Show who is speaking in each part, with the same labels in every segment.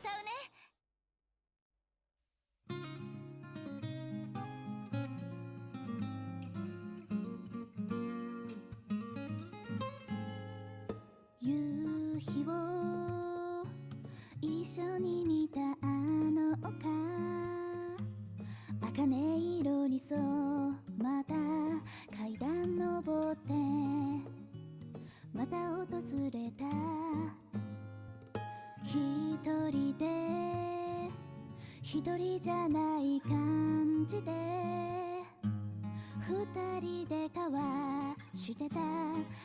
Speaker 1: 歌うね。
Speaker 2: 夕日を一緒に見たあの丘。茜色に染また階段登って。また訪れた。一人で一人じゃない感じで二人で交わしてた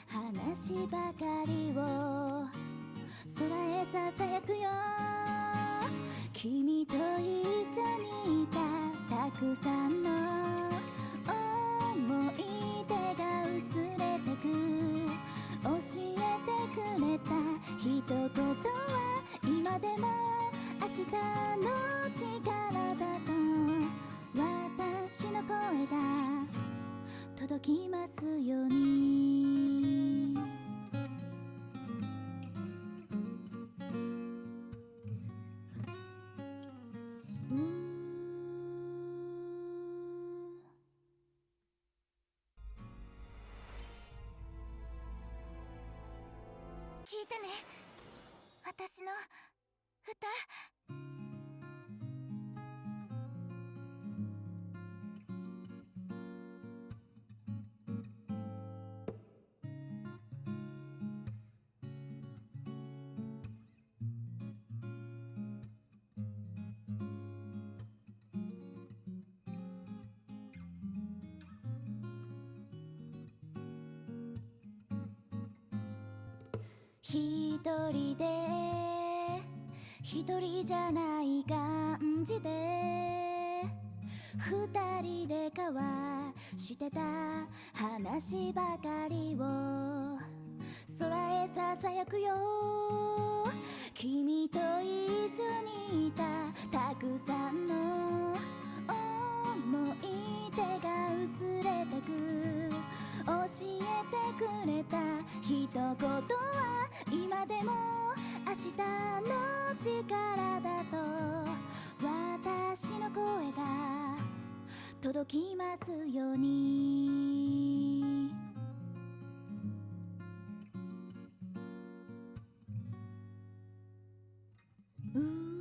Speaker 2: 話ばかりを届きますように。
Speaker 1: 聞いてね。私の歌。
Speaker 2: 一人で一人じゃない感じで二人で交わしてた話ばかりを空へささやくよ。君と一緒にいたたくさん届きますように。うー